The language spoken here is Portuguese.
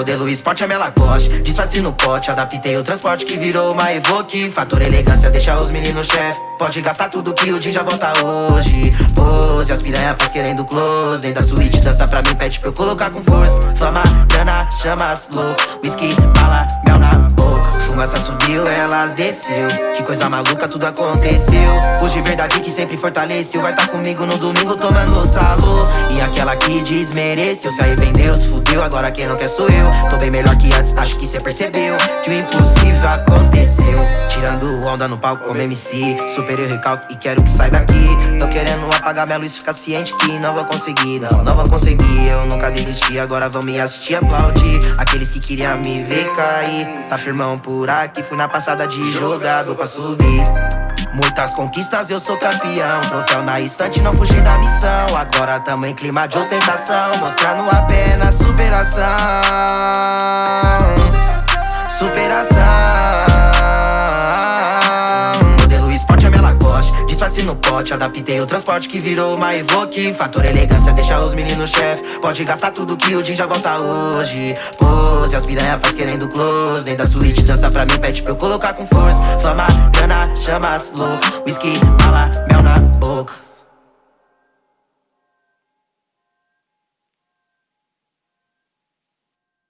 Modelo esporte, a minha Lacoste Disfarce no pote, adaptei o transporte que virou uma Evoque. Fator elegância, deixa os meninos chefe Pode gastar tudo que o Jim já volta hoje. Pose, as faz querendo close. Dentro da suíte, dança pra mim, pede pra eu colocar com força. Flama, grana, chamas, louco. Whisky, bala, mel na Fumaça subiu, elas desceu. Que coisa maluca, tudo aconteceu. Hoje verdade que sempre fortaleceu. Vai tá comigo no domingo tomando salô E aquela que desmereceu. Se arrependeu, se fudeu, agora quem não quer sou eu. Tô bem melhor que antes, acho que cê percebeu. Que o impossível aconteceu. Tirando onda no palco como MC Super eu recalco e quero que sai daqui Tô querendo apagar minha luz, ficar ciente que não vou conseguir Não, não vou conseguir, eu nunca desisti. Agora vão me assistir aplaudir. Aqueles que queriam me ver cair. Tá firmão por aqui, fui na passada de jogador pra subir. Muitas conquistas, eu sou campeão. Troféu na estante, não fugi da missão. Agora tamo em clima de ostentação Mostrando apenas superação. Superação Disfarce no pote, adaptei o transporte que virou uma Evoque. Fator elegância, deixa os meninos chefe Pode gastar tudo que o Jim já volta hoje. Pose, as piranha faz querendo close. Dentro da suíte, dança pra mim, pede pra eu colocar com força. Flama, grana, chamas, louco. Whisky, bala, mel na boca